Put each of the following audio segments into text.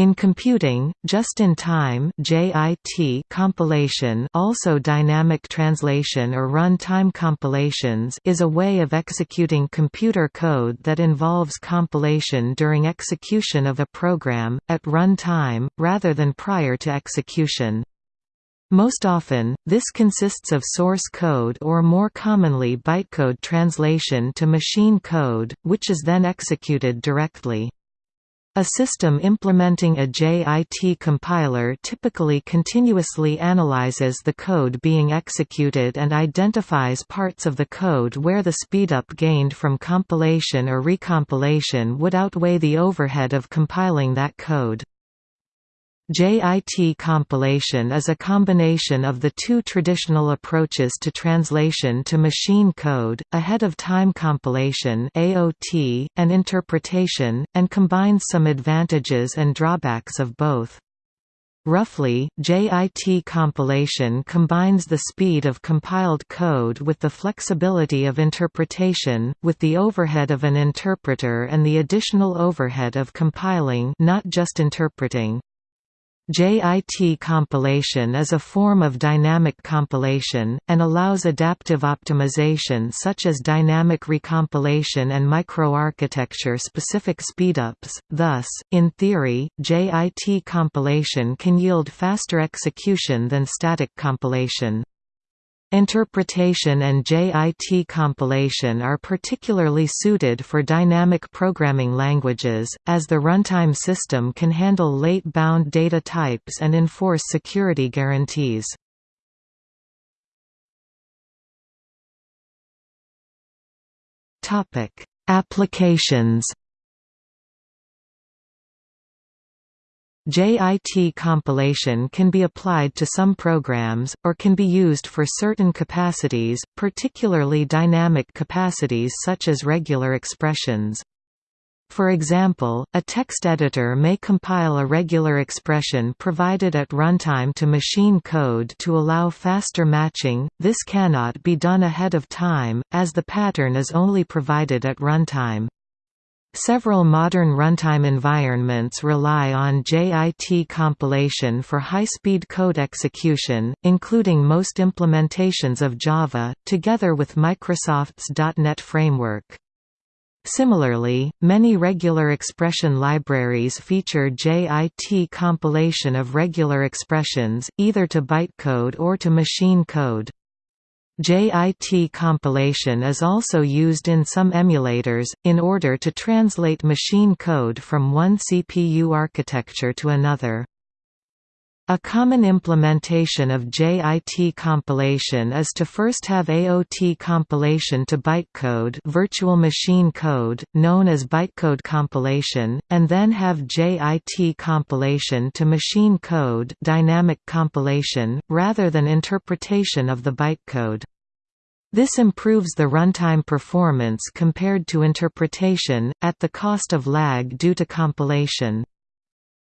In computing, just-in-time compilation also dynamic translation or run-time compilations is a way of executing computer code that involves compilation during execution of a program, at run time, rather than prior to execution. Most often, this consists of source code or more commonly bytecode translation to machine code, which is then executed directly. A system implementing a JIT compiler typically continuously analyzes the code being executed and identifies parts of the code where the speedup gained from compilation or recompilation would outweigh the overhead of compiling that code. JIT compilation is a combination of the two traditional approaches to translation to machine code, ahead-of-time compilation AOT, and interpretation, and combines some advantages and drawbacks of both. Roughly, JIT compilation combines the speed of compiled code with the flexibility of interpretation, with the overhead of an interpreter and the additional overhead of compiling not just interpreting. JIT compilation is a form of dynamic compilation, and allows adaptive optimization such as dynamic recompilation and microarchitecture specific speedups, thus, in theory, JIT compilation can yield faster execution than static compilation. Interpretation and JIT compilation are particularly suited for dynamic programming languages, as the runtime system can handle late-bound data types and enforce security guarantees. Applications JIT compilation can be applied to some programs, or can be used for certain capacities, particularly dynamic capacities such as regular expressions. For example, a text editor may compile a regular expression provided at runtime to machine code to allow faster matching, this cannot be done ahead of time, as the pattern is only provided at runtime. Several modern runtime environments rely on JIT compilation for high-speed code execution, including most implementations of Java, together with Microsoft's .NET framework. Similarly, many regular expression libraries feature JIT compilation of regular expressions, either to bytecode or to machine code. JIT compilation is also used in some emulators, in order to translate machine code from one CPU architecture to another. A common implementation of JIT compilation is to first have AOT compilation to bytecode virtual machine code, known as bytecode compilation, and then have JIT compilation to machine code dynamic compilation, rather than interpretation of the bytecode. This improves the runtime performance compared to interpretation, at the cost of lag due to compilation.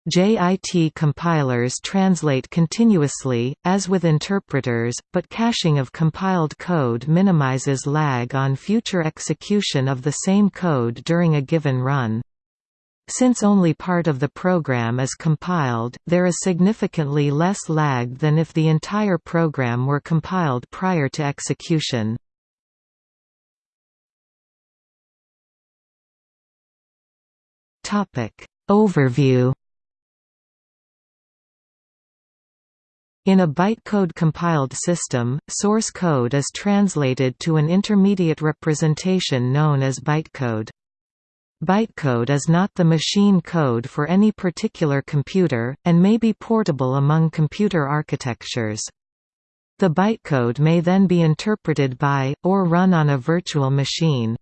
JIT compilers translate continuously, as with interpreters, but caching of compiled code minimizes lag on future execution of the same code during a given run. Since only part of the program is compiled, there is significantly less lag than if the entire program were compiled prior to execution. Overview In a bytecode compiled system, source code is translated to an intermediate representation known as bytecode. Bytecode is not the machine code for any particular computer, and may be portable among computer architectures. The bytecode may then be interpreted by, or run on a virtual machine.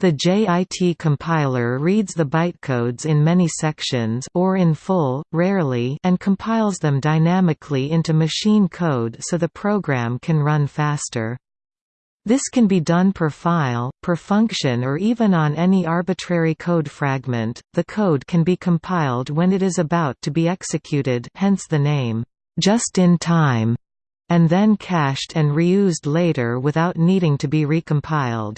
The JIT compiler reads the bytecodes in many sections or in full, rarely and compiles them dynamically into machine code so the program can run faster. This can be done per file, per function or even on any arbitrary code fragment. The code can be compiled when it is about to be executed, hence the name just in time, and then cached and reused later without needing to be recompiled.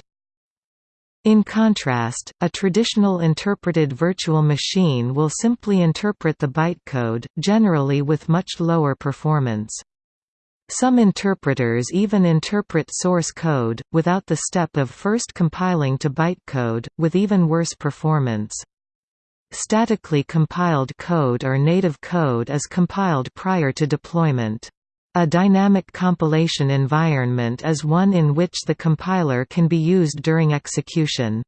In contrast, a traditional interpreted virtual machine will simply interpret the bytecode, generally with much lower performance. Some interpreters even interpret source code, without the step of first compiling to bytecode, with even worse performance. Statically compiled code or native code is compiled prior to deployment. A dynamic compilation environment is one in which the compiler can be used during execution.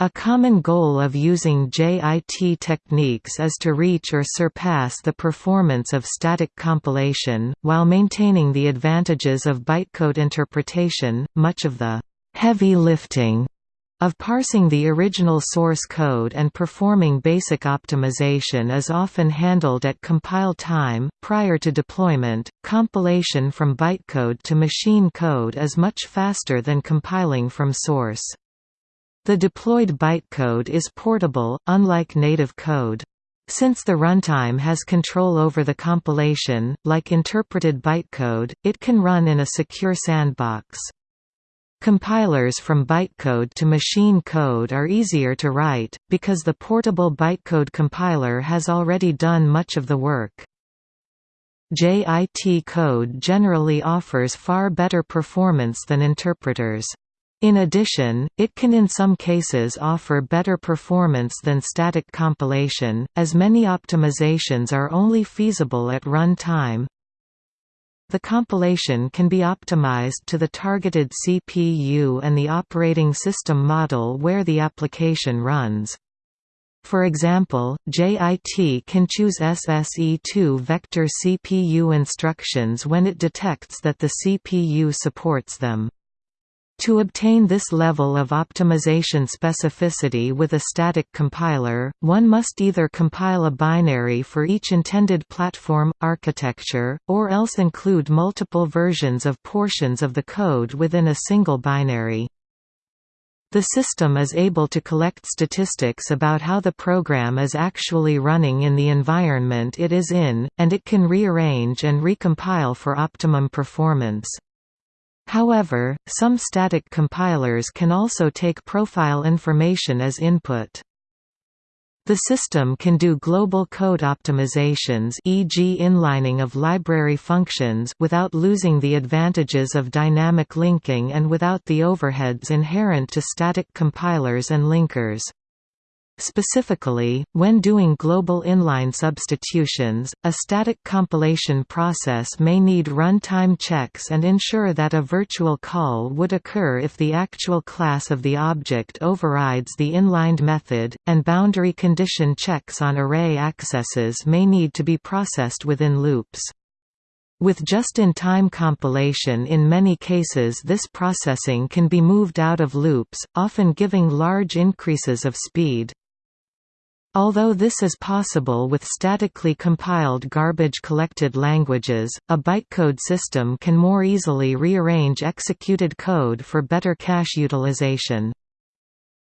A common goal of using JIT techniques is to reach or surpass the performance of static compilation, while maintaining the advantages of bytecode interpretation. Much of the heavy lifting of parsing the original source code and performing basic optimization is often handled at compile time. Prior to deployment, compilation from bytecode to machine code is much faster than compiling from source. The deployed bytecode is portable, unlike native code. Since the runtime has control over the compilation, like interpreted bytecode, it can run in a secure sandbox. Compilers from bytecode to machine code are easier to write, because the portable bytecode compiler has already done much of the work. JIT code generally offers far better performance than interpreters. In addition, it can in some cases offer better performance than static compilation, as many optimizations are only feasible at run time, the compilation can be optimized to the targeted CPU and the operating system model where the application runs. For example, JIT can choose SSE2 vector CPU instructions when it detects that the CPU supports them. To obtain this level of optimization specificity with a static compiler, one must either compile a binary for each intended platform, architecture, or else include multiple versions of portions of the code within a single binary. The system is able to collect statistics about how the program is actually running in the environment it is in, and it can rearrange and recompile for optimum performance. However, some static compilers can also take profile information as input. The system can do global code optimizations e.g. inlining of library functions without losing the advantages of dynamic linking and without the overheads inherent to static compilers and linkers. Specifically, when doing global inline substitutions, a static compilation process may need runtime checks and ensure that a virtual call would occur if the actual class of the object overrides the inlined method, and boundary condition checks on array accesses may need to be processed within loops. With just-in-time compilation in many cases this processing can be moved out of loops, often giving large increases of speed. Although this is possible with statically compiled garbage-collected languages, a bytecode system can more easily rearrange executed code for better cache utilization.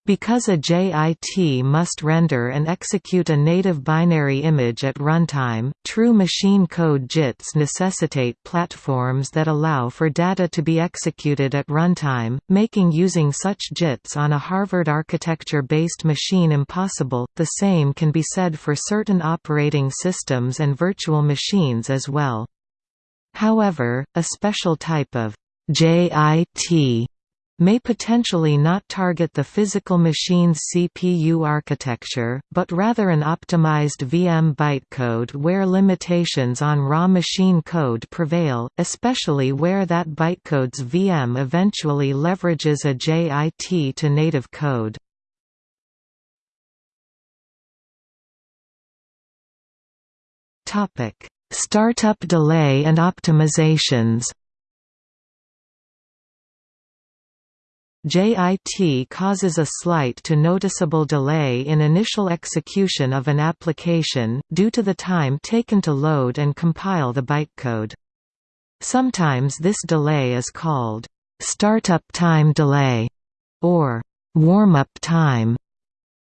Because a JIT must render and execute a native binary image at runtime, true machine code JITs necessitate platforms that allow for data to be executed at runtime, making using such JITs on a Harvard architecture-based machine impossible. The same can be said for certain operating systems and virtual machines as well. However, a special type of JIT may potentially not target the physical machine's CPU architecture, but rather an optimized VM bytecode where limitations on raw machine code prevail, especially where that bytecode's VM eventually leverages a JIT to native code. Startup delay and optimizations JIT causes a slight to noticeable delay in initial execution of an application, due to the time taken to load and compile the bytecode. Sometimes this delay is called startup time delay or warm-up time.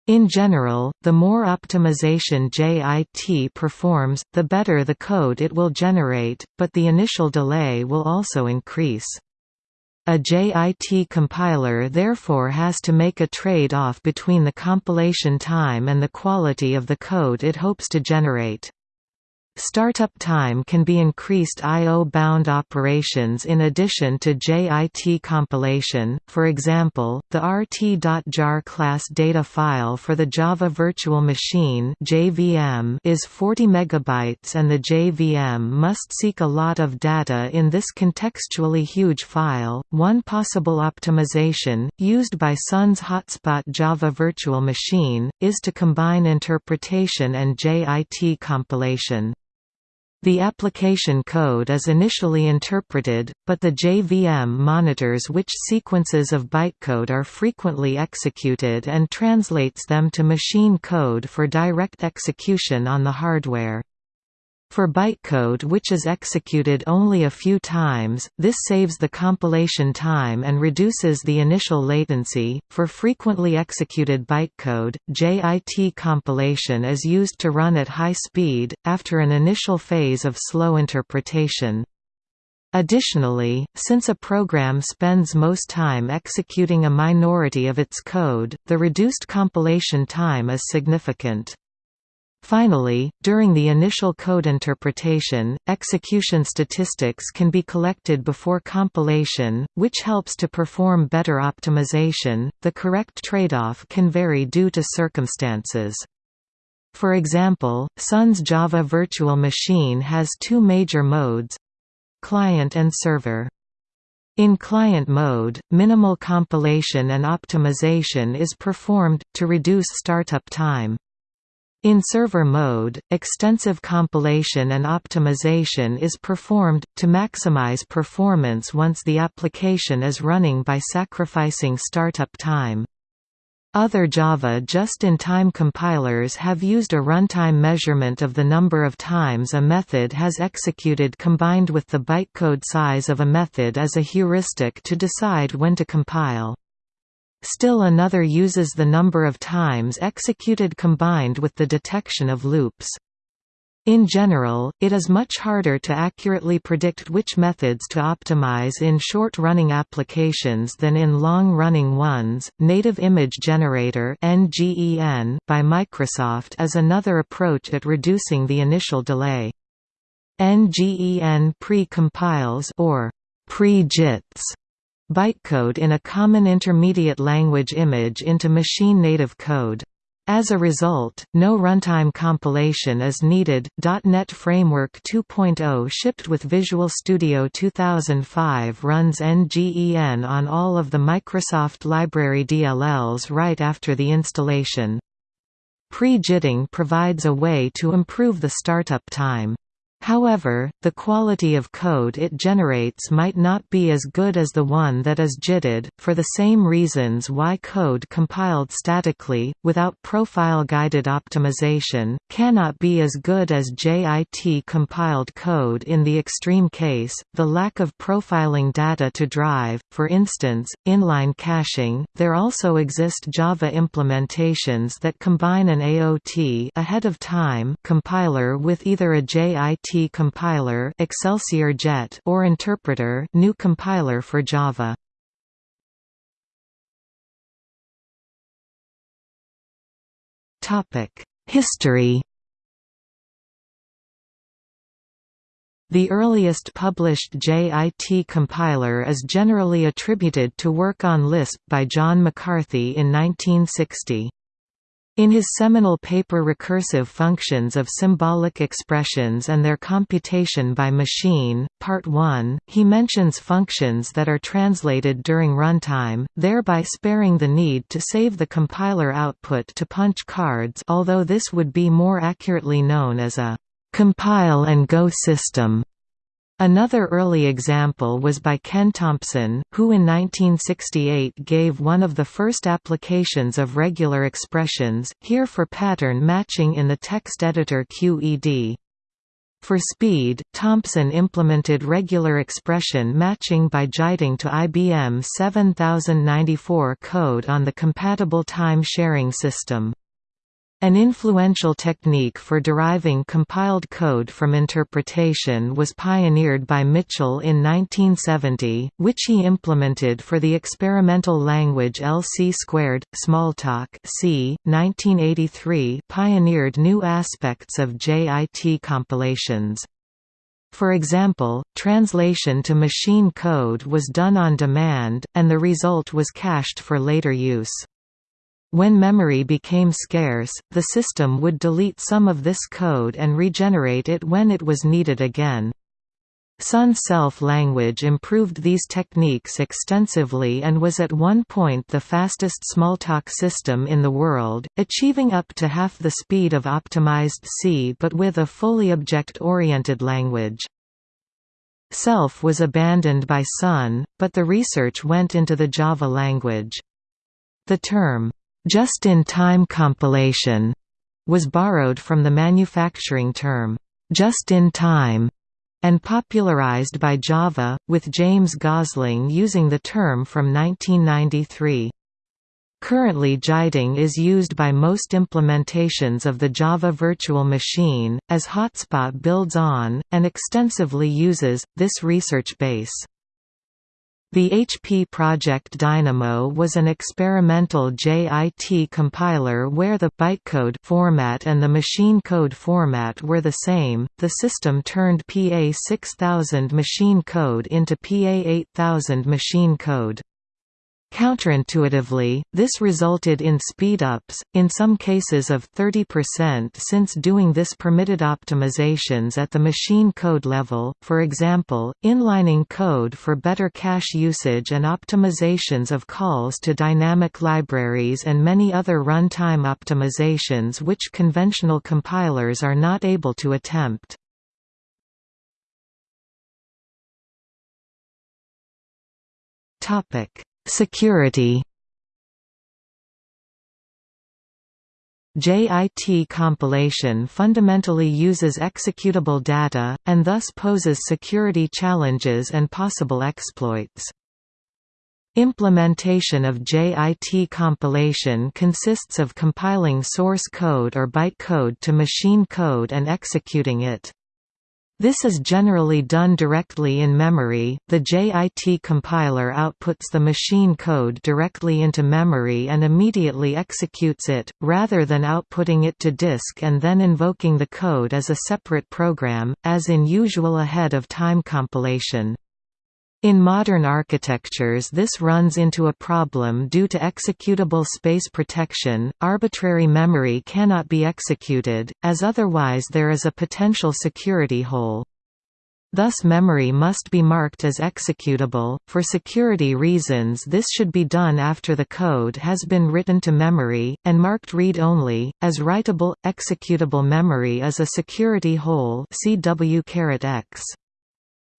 In general, the more optimization JIT performs, the better the code it will generate, but the initial delay will also increase. A JIT compiler therefore has to make a trade-off between the compilation time and the quality of the code it hopes to generate. Startup time can be increased I.O.-bound operations in addition to JIT compilation, for example, the rt.jar class data file for the Java Virtual Machine is 40 MB and the JVM must seek a lot of data in this contextually huge file. One possible optimization, used by Sun's Hotspot Java Virtual Machine, is to combine interpretation and JIT compilation. The application code is initially interpreted, but the JVM monitors which sequences of bytecode are frequently executed and translates them to machine code for direct execution on the hardware. For bytecode which is executed only a few times, this saves the compilation time and reduces the initial latency. For frequently executed bytecode, JIT compilation is used to run at high speed, after an initial phase of slow interpretation. Additionally, since a program spends most time executing a minority of its code, the reduced compilation time is significant. Finally, during the initial code interpretation, execution statistics can be collected before compilation, which helps to perform better optimization. The correct trade-off can vary due to circumstances. For example, Sun's Java Virtual Machine has two major modes client and server. In client mode, minimal compilation and optimization is performed, to reduce startup time. In server mode, extensive compilation and optimization is performed, to maximize performance once the application is running by sacrificing startup time. Other Java just-in-time compilers have used a runtime measurement of the number of times a method has executed combined with the bytecode size of a method as a heuristic to decide when to compile. Still another uses the number of times executed combined with the detection of loops. In general, it is much harder to accurately predict which methods to optimize in short-running applications than in long-running ones. Native Image Generator (NGEN) by Microsoft is another approach at reducing the initial delay. NGEN pre-compiles or pre-JITs bytecode in a common intermediate language image into machine-native code. As a result, no runtime compilation is needed. .NET Framework 2.0 shipped with Visual Studio 2005 runs NGEN on all of the Microsoft Library DLLs right after the installation. Pre-jitting provides a way to improve the startup time. However, the quality of code it generates might not be as good as the one that is JITted, for the same reasons why code compiled statically, without profile-guided optimization, cannot be as good as JIT compiled code in the extreme case, the lack of profiling data to drive, for instance, inline caching. There also exist Java implementations that combine an AOT ahead of time compiler with either a JIT compiler Excelsior Jet or interpreter GNU compiler for Java. Topic: History The earliest published JIT compiler is generally attributed to work on Lisp by John McCarthy in 1960. In his seminal paper Recursive Functions of Symbolic Expressions and Their Computation by Machine, Part 1, he mentions functions that are translated during runtime, thereby sparing the need to save the compiler output to punch cards although this would be more accurately known as a compile and go system. Another early example was by Ken Thompson, who in 1968 gave one of the first applications of regular expressions, here for pattern matching in the text editor QED. For speed, Thompson implemented regular expression matching by JITing to IBM 7094 code on the compatible time-sharing system. An influential technique for deriving compiled code from interpretation was pioneered by Mitchell in 1970, which he implemented for the experimental language LC squared. Smalltalk c. 1983 pioneered new aspects of JIT compilations. For example, translation to machine code was done on demand, and the result was cached for later use. When memory became scarce, the system would delete some of this code and regenerate it when it was needed again. Sun Self language improved these techniques extensively and was at one point the fastest Smalltalk system in the world, achieving up to half the speed of optimized C but with a fully object-oriented language. Self was abandoned by Sun, but the research went into the Java language. The term, just-in-time compilation was borrowed from the manufacturing term, just-in-time, and popularized by Java, with James Gosling using the term from 1993. Currently JITing is used by most implementations of the Java Virtual Machine, as Hotspot builds on, and extensively uses, this research base. The HP Project Dynamo was an experimental JIT compiler where the bytecode format and the machine code format were the same. The system turned PA 6000 machine code into PA 8000 machine code. Counterintuitively, this resulted in speedups, in some cases of 30% since doing this permitted optimizations at the machine code level, for example, inlining code for better cache usage and optimizations of calls to dynamic libraries and many other runtime optimizations which conventional compilers are not able to attempt. Topic Security JIT compilation fundamentally uses executable data, and thus poses security challenges and possible exploits. Implementation of JIT compilation consists of compiling source code or bytecode to machine code and executing it. This is generally done directly in memory. The JIT compiler outputs the machine code directly into memory and immediately executes it, rather than outputting it to disk and then invoking the code as a separate program, as in usual ahead of time compilation. In modern architectures this runs into a problem due to executable space protection, arbitrary memory cannot be executed, as otherwise there is a potential security hole. Thus memory must be marked as executable. For security reasons this should be done after the code has been written to memory, and marked read-only, as writable, executable memory is a security hole CW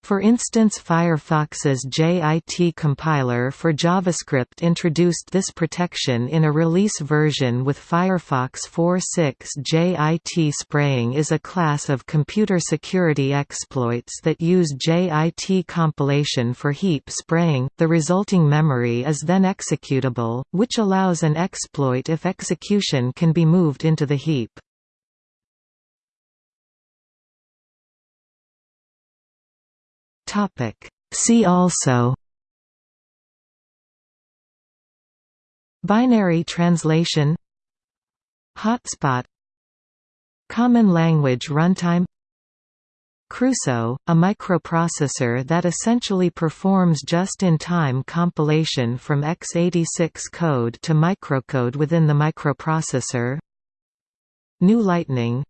for instance Firefox's JIT compiler for JavaScript introduced this protection in a release version with Firefox 4.6 JIT spraying is a class of computer security exploits that use JIT compilation for heap spraying, the resulting memory is then executable, which allows an exploit if execution can be moved into the heap. Topic. See also Binary translation Hotspot Common Language Runtime Crusoe, a microprocessor that essentially performs just-in-time compilation from x86 code to microcode within the microprocessor GNU lightning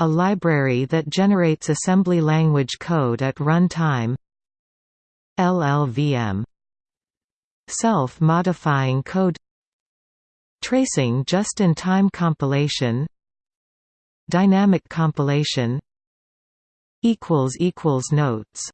a library that generates assembly language code at runtime LLVM Self-modifying code. Tracing just-in-time compilation. Dynamic compilation. Notes